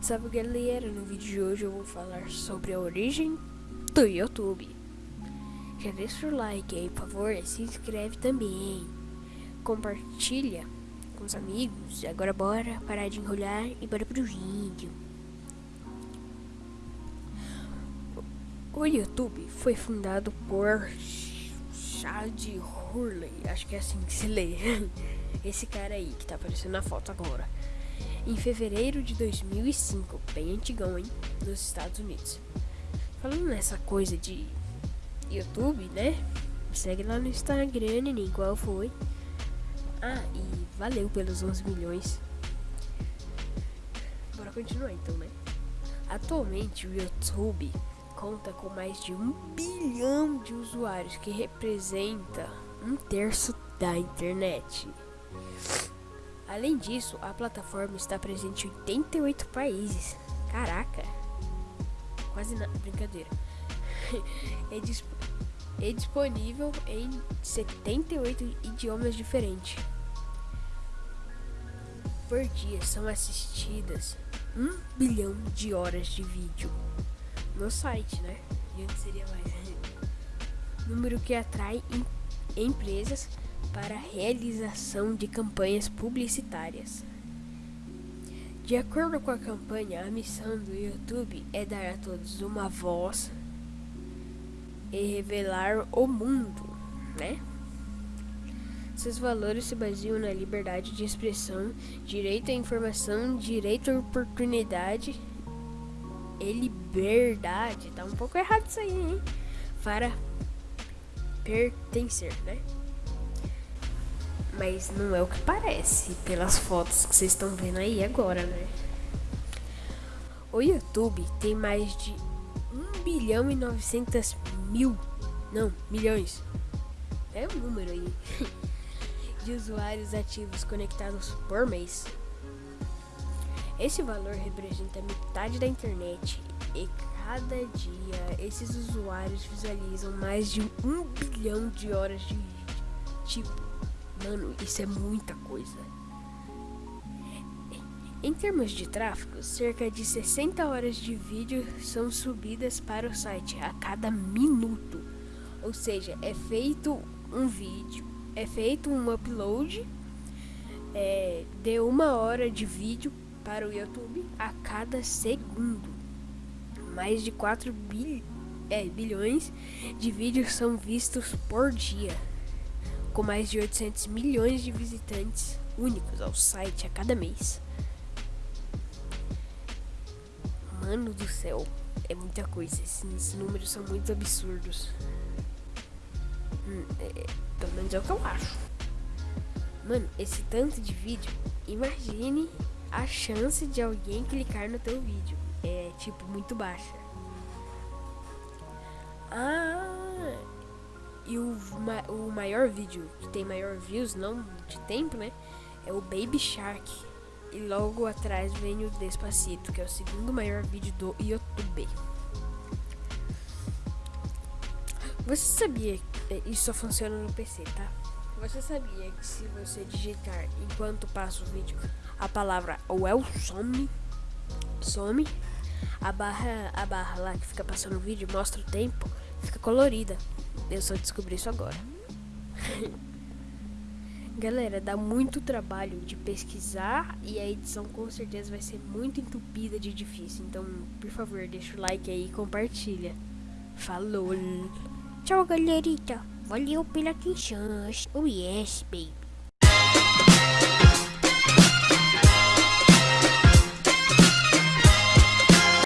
Salve galera, no vídeo de hoje eu vou falar sobre a origem do YouTube. Já deixa o like aí, por favor, se inscreve também. Compartilha com os amigos. Agora bora parar de enrolar e bora pro vídeo. O YouTube foi fundado por Chad Hurley, acho que é assim que se lê. Esse cara aí que tá aparecendo na foto agora em fevereiro de 2005, bem antigão, hein, nos Estados Unidos. Falando nessa coisa de YouTube, né? Segue lá no Instagram, nem qual foi. Ah, e valeu pelos 11 milhões. Bora continuar então, né? Atualmente o YouTube conta com mais de um bilhão de usuários, que representa um terço da internet. Além disso, a plataforma está presente em 88 países. Caraca! Quase nada, brincadeira. é, disp é disponível em 78 idiomas diferentes. Por dia são assistidas 1 bilhão de horas de vídeo no site, né? E onde seria mais? Número que atrai em empresas para a realização de campanhas publicitárias. De acordo com a campanha, a missão do YouTube é dar a todos uma voz e revelar o mundo, né? Seus valores se baseiam na liberdade de expressão, direito à informação, direito à oportunidade e liberdade. Tá um pouco errado isso aí, hein? Para pertencer, né? Mas não é o que parece pelas fotos que vocês estão vendo aí agora, né? O YouTube tem mais de 1 bilhão e 900 mil, não, milhões, é um número aí, de usuários ativos conectados por mês. Esse valor representa metade da internet e cada dia esses usuários visualizam mais de um bilhão de horas de vídeo. Tipo, Mano, isso é muita coisa. Em termos de tráfego, cerca de 60 horas de vídeo são subidas para o site a cada minuto. Ou seja, é feito um vídeo, é feito um upload é, de uma hora de vídeo para o YouTube a cada segundo. Mais de 4 bil, é, bilhões de vídeos são vistos por dia com mais de 800 milhões de visitantes únicos ao site a cada mês. Mano do céu, é muita coisa. Esses números são muito absurdos. Hum, é, pelo menos é o que eu acho. Mano, esse tanto de vídeo, imagine a chance de alguém clicar no teu vídeo. É tipo muito baixa. Ah, o, o maior vídeo que tem maior views, não de tempo, né? É o Baby Shark. E logo atrás vem o Despacito, que é o segundo maior vídeo do YouTube. Você sabia que isso só funciona no PC, tá? Você sabia que se você digitar enquanto passa o vídeo a palavra well some, some, a barra, a barra lá que fica passando o vídeo mostra o tempo, fica colorida. Eu só descobri isso agora. Galera, dá muito trabalho de pesquisar e a edição com certeza vai ser muito entupida de difícil. Então, por favor, deixa o like aí e compartilha. Falou! Tchau, galerita. Valeu pela atenção. Oh yes, baby.